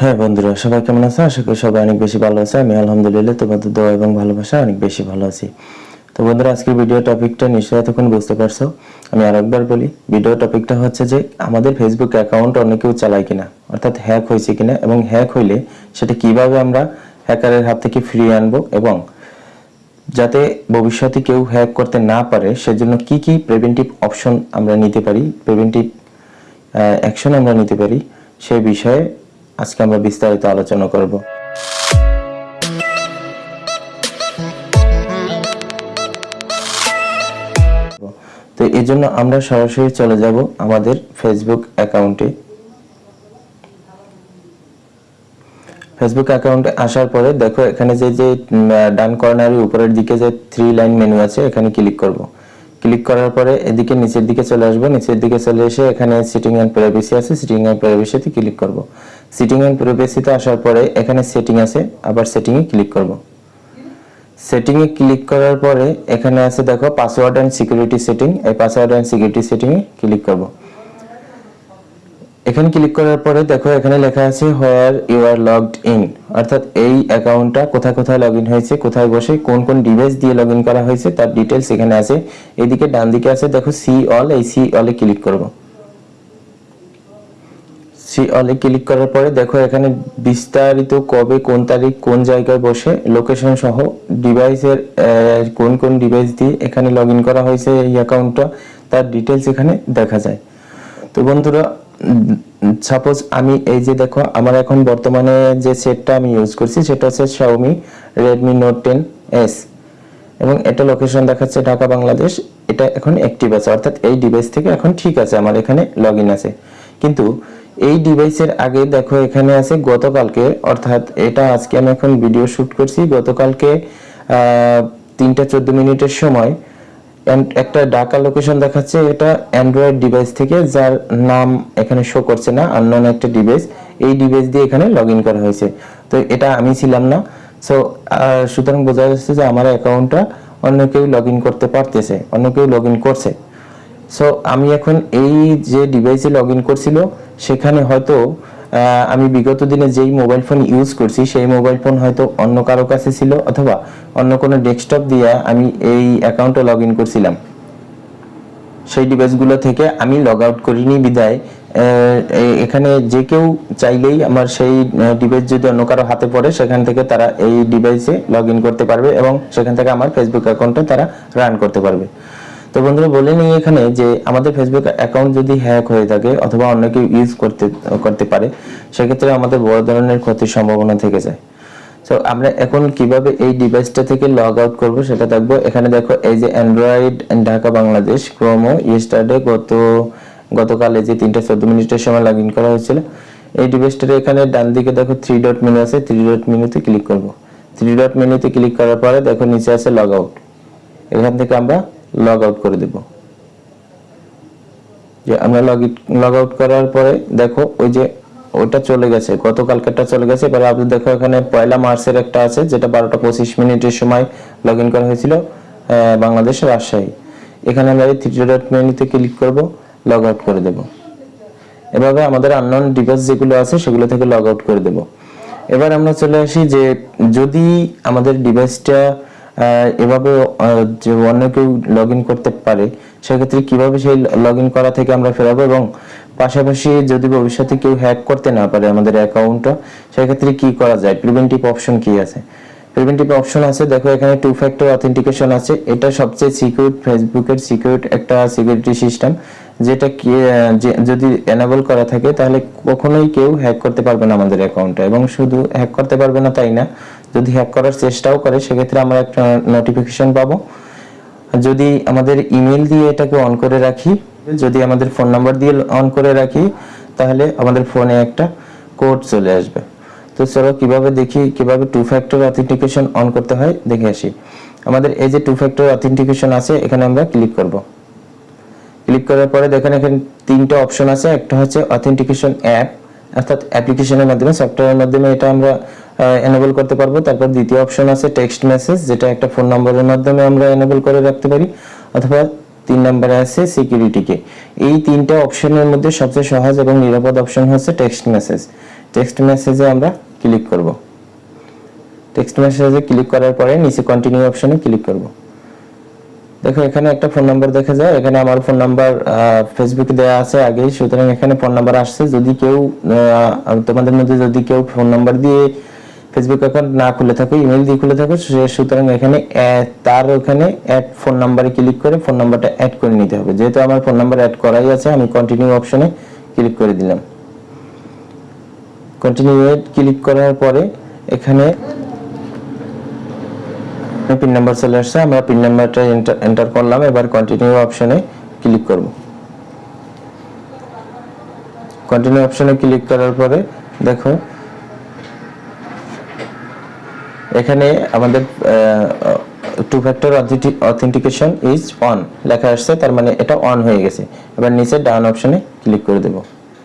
হ্যাঁ বন্ধুরা, সবাই কেমন আছে আশা করি সবাই অনেক বেশি ভালো আছে আমি আলহামদুলিল্লাহ তোমাদের দোয়া এবং ভালোবাসা অনেক বেশি ভালো আছি। তো বন্ধুরা, আজকের ভিডিও টপিকটা নিশ্চয়ই এতক্ষণ বুঝতে পারছ। আমি আরেকবার বলি ভিডিও টপিকটা হচ্ছে যে আমাদের ফেসবুক অ্যাকাউন্ট অন্য কেউ চালায় কিনা, অর্থাৎ হ্যাক হয়েছে কিনা এবং হ্যাক হইলে সেটা কীভাবে আমরা হ্যাকারের হাত থেকে ফিরিয়ে আনব এবং যাতে ভবিষ্যতে কেউ হ্যাক করতে না পারে, সেজন্য কি কি প্রিভেন্টিভ অপশন আমরা নিতে পারি প্রিভেন্টিভ অ্যাকশন আমরা নিতে পারি, সে বিষয়ে আজকে আমরা বিস্তারিত আলোচনা করব। তো জন্য আমরা সরাসরি চলে যাব আমাদের ফেসবুক অ্যাকাউন্টে ফেসবুক অ্যাকাউন্টে আসার পরে দেখো এখানে যে যে ডান কর্নারের উপরের দিকে যে থ্রি লাইন মেনু আছে, এখানে ক্লিক করব। ক্লিক করার পরে এদিকে নিচের দিকে চলে আসব। নিচের দিকে চলে এসে এখানে সিটিং অ্যান্ড প্রাইভেসি আছে। সিটিং অ্যান্ড প্রাইভেসিতে ক্লিক করব। সিটিং অ্যান্ড প্রাইভেসিতে আসার পরে এখানে সেটিং আছে, আবার সেটিংয়ে ক্লিক করব। সেটিংয়ে ক্লিক করার পরে এখানে আছে দেখো পাসওয়ার্ড অ্যান্ড সিকিউরিটি সেটিং এই পাসওয়ার্ড অ্যান্ড সিকিউরিটি সেটিংয়ে ক্লিক করব। এখানে ক্লিক করার পরে দেখো এখানে লেখা আছে where you are logged in অর্থাৎ এই অ্যাকাউন্টটা কোথায় কোথায় লগ হয়েছে, কোথায় বসে, কোন কোন ডিভাইস দিয়ে লগ করা হয়েছে, তার ডিটেলস এখানে আছে। এদিকে ডান দিকে আছে দেখো সি অল এই সি অলে ক্লিক করব। সি, অলে ক্লিক করার পরে দেখো এখানে বিস্তারিত কবে কোন তারিখ কোন জায়গায় বসে লোকেশন সহ ডিভাইসের কোন কোন ডিভাইস দিয়ে এখানে লগ করা হয়েছে এই অ্যাকাউন্টটা তার ডিটেলস এখানে দেখা যায়। তো বন্ধুরা সাপোজ আমি এই যে দেখো, আমার এখন বর্তমানে যে সেটটা আমি ইউজ করছি, সেটা হচ্ছে Xiaomi Redmi Note 10 S এবং এটা লোকেশন দেখাচ্ছে ঢাকা, বাংলাদেশ। এটা এখন অ্যাক্টিভ আছে, অর্থাৎ এই ডিভাইস থেকে এখন ঠিক আছে, আমার এখানে লগ আছে। কিন্তু এই ডিভাইসের আগে দেখো এখানে আছে গতকালকে, অর্থাৎ এটা আজকে আমি এখন ভিডিও শুট করছি। গতকালকে তিনটা চোদ্দ মিনিটের সময় একটা ডাকা লোকেশন দেখাচ্ছে, এটা অ্যান্ড্রয়েড ডিভাইস থেকে, যার নাম এখানে শো করছে না আননোন একটা ডিভাইস এই ডিভাইস দিয়ে এখানে লগ করা হয়েছে। তো এটা আমি ছিলাম না। সো সুতরাং বোঝা যাচ্ছে যে আমার অ্যাকাউন্টটা অন্য কেউ লগ করতে পারতেছে, অন্য কেউ লগ করছে। সো আমি এখন এই যে ডিভাইসে লগ ইন করছিল সেখানে হয়তো আমি বিগত দিনে যেই মোবাইল ফোন ইউজ করছি, সেই মোবাইল ফোন হয়তো অন্য কারও কাছে ছিল অথবা অন্য কোনো ডেস্কটপ দিয়ে আমি এই অ্যাকাউন্টে লগ ইন করছিলাম। সেই ডিভাইসগুলো থেকে আমি লগ আউট করিনি বিদায় এখানে যে কেউ চাইলেই আমার সেই ডিভাইস যদি অন্য কারও হাতে পড়ে, সেখান থেকে তারা এই ডিভাইসে লগ করতে পারবে এবং সেখান থেকে আমার ফেসবুক অ্যাকাউন্টে তারা রান করতে পারবে। তো বন্ধুরা বলে নিই এখানে যে আমাদের ফেসবুক অ্যাকাউন্ট যদি হ্যাক হয়ে থাকে অথবা অন্য কেউ ইউজ করতে করতে পারে, সেক্ষেত্রে আমাদের বড় ধরনের ক্ষতির সম্ভাবনা থেকে যায়। তো আমরা এখন কীভাবে এই ডিভাইসটা থেকে লগ আউট করব সেটা দেখব। এখানে দেখো, এই যে অ্যান্ড্রয়েড ঢাকা বাংলাদেশ ক্রোমো ইয়েস্টারডে গত, গতকাল এই যে তিনটা চোদ্দ মিনিটের সময় লগ ইন করা হয়েছিল। এই ডিভাইসটার এখানে ডান দিকে দেখো থ্রি ডট মেনু আছে থ্রি ডট মেনুতে ক্লিক করব। থ্রি ডট মেনুতে ক্লিক করার পরে দেখো নিচে আছে লগ আউট এখান থেকে আমরা লগ আউট করে দেব। যে আমরা লগ লগ আউট করার পরে দেখো ওই যে ওইটা চলে গেছে, গতকালকেরটা চলে গেছে। এবার আপনি দেখো এখানে পয়লা মার্চের একটা আছে, যেটা বারোটা পঁচিশ মিনিটের সময় লগ ইন করা হয়েছিল বাংলাদেশ রাজশাহী। এখানে আমরা এই থ্রি ডট মেনুতে ক্লিক করব লগ আউট করে দেব। এভাবে আমাদের আননোন ডিভাইস যেগুলো আছে সেগুলো থেকে লগ আউট করে দেব। এবার আমরা চলে আসি যে যদি আমাদের ডিভাইসটা এভাবে যে অন্য কেউ লগ করতে পারে, সেক্ষেত্রে কীভাবে সেই লগ করা থেকে আমরা ফেরাবো এবং পাশাপাশি যদি ভবিষ্যতে কেউ হ্যাক করতে না পারে আমাদের অ্যাকাউন্টটা সেক্ষেত্রে কি করা যায়? প্রিভেন্টিভ অপশন কি আছে? প্রিভেন্টিভ অপশন আছে, দেখো এখানে টু ফ্যাক্টর অথেন্টিকেশন আছে। এটা সবচেয়ে সিকিউর ফেসবুকের সিকিউর একটা সিকিউরিটি সিস্টেম যেটা যদি এনেবল করা থাকে, তাহলে কখনোই কেউ হ্যাক করতে পারবে না আমাদের অ্যাকাউন্টে এবং শুধু হ্যাক করতে পারবে না তাই না যদি হ্যাক করার চেষ্টাও করে, সেক্ষেত্রে আমরা একটা নোটিফিকেশন পাবো। যদি আমাদের ইমেল দিয়ে এটাকে অন করে রাখি, যদি আমাদের ফোন নাম্বার দিয়ে অন করে রাখি, তাহলে আমাদের ফোনে একটা কোড চলে আসবে। তো চলো কীভাবে দেখি, কীভাবে টু ফ্যাক্টর অথেন্টিকেশন অন করতে হয়, দেখে আসি। আমাদের এই যে টু ফ্যাক্টর অথেন্টিকেশন আছে, এখানে আমরা ক্লিক করব। ক্লিক করার পরে দেখেন এখানে তিনটা অপশন আছে, একটা হচ্ছে অথেন্টিকেশন অ্যাপ অর্থাৎ অ্যাপ্লিকেশনের মাধ্যমে সফটওয়্যারের মাধ্যমে এটা আমরা এনেবল করতে পারব। তারপর দ্বিতীয় অপশন আছে টেক্সট মেসেজ যেটা একটা ফোন নম্বরের মাধ্যমে আমরা এনেবল করে রাখতে পারি। অথবা তিন নম্বরে আছে সিকিউরিটিকে এই তিনটা অপশনের মধ্যে সবচেয়ে সহজ এবং নিরাপদ অপশন হচ্ছে টেক্সট মেসেজ টেক্সট মেসেজে আমরা ক্লিক করব। টেক্সট মেসেজে ক্লিক করার পরে নিচে কন্টিনিউ অপশনে ক্লিক করব। দেখো, এখানে একটা ফোন নাম্বার দেখা যায়। এখানে আমার ফোন নাম্বার ফেসবুকে দেওয়া আছে আগেই। সুতরাং এখানে ফোন নাম্বার আসছে। যদি কেউ তোমাদের মধ্যে যদি কেউ ফোন নাম্বার দিয়ে ফেসবুক অ্যাকাউন্ট না খুলে থাকো ইমেল দিয়ে খুলে থাকো সুতরাং এখানে তার ওখানে অ্যাড ফোন নাম্বারে ক্লিক করে ফোন নাম্বারটা অ্যাড করে নিতে হবে। যেহেতু আমার ফোন নাম্বার অ্যাড করাই আছে, আমি কন্টিনিউ অপশনে ক্লিক করে দিলাম। কন্টিনিউ ক্লিক করার পরে এখানে পিন নাম্বার চলে আসছে, আমরা পিন নাম্বারটা এন্টার করলাম, এবার কন্টিনিউ অপশনে ক্লিক করব। কন্টিনিউ অপশনে ক্লিক করার পরে দেখো এখানে আমাদের two factor authentication is on লেখা আসছে, তার মানে এটা অন হয়ে গেছে। এবার নিচে ডাউন অপশনে ক্লিক করে দেব।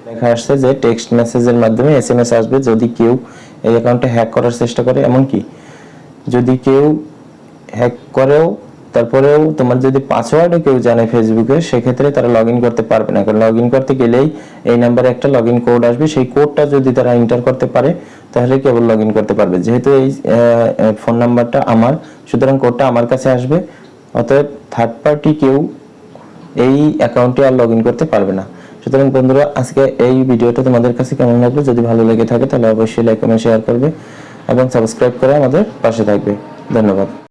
লেখা আসছে যে টেক্সট মেসেজের মাধ্যমে এস এম এস আসবে যদি কেউ এই অ্যাকাউন্টে হ্যাক করার চেষ্টা করে। এমনকি যদি কেউ হ্যাক করেও তারপরেও তোমার যদি পাসওয়ার্ডও কেউ জানে ফেসবুকে সেক্ষেত্রে তারা লগ করতে পারবে না। কারণ লগ করতে গেলেই এই নাম্বারে একটা লগ কোড আসবে। সেই কোডটা যদি তারা এন্টার করতে পারে, তাহলে কেবল লগ করতে পারবে। যেহেতু এই ফোন নাম্বারটা আমার, সুতরাং কোডটা আমার কাছে আসবে। অতএব থার্ড পার্টি কেউ এই অ্যাকাউন্টে আর লগ করতে পারবে না। সুতরাং বন্ধুরা, আজকে এই ভিডিওটা তোমাদের কাছে কেমন লাগল? যদি ভালো লেগে থাকে, তাহলে অবশ্যই লাইক কমেন্ট শেয়ার করবে এবং সাবস্ক্রাইব করে আমাদের পাশে থাকবে। ধন্যবাদ।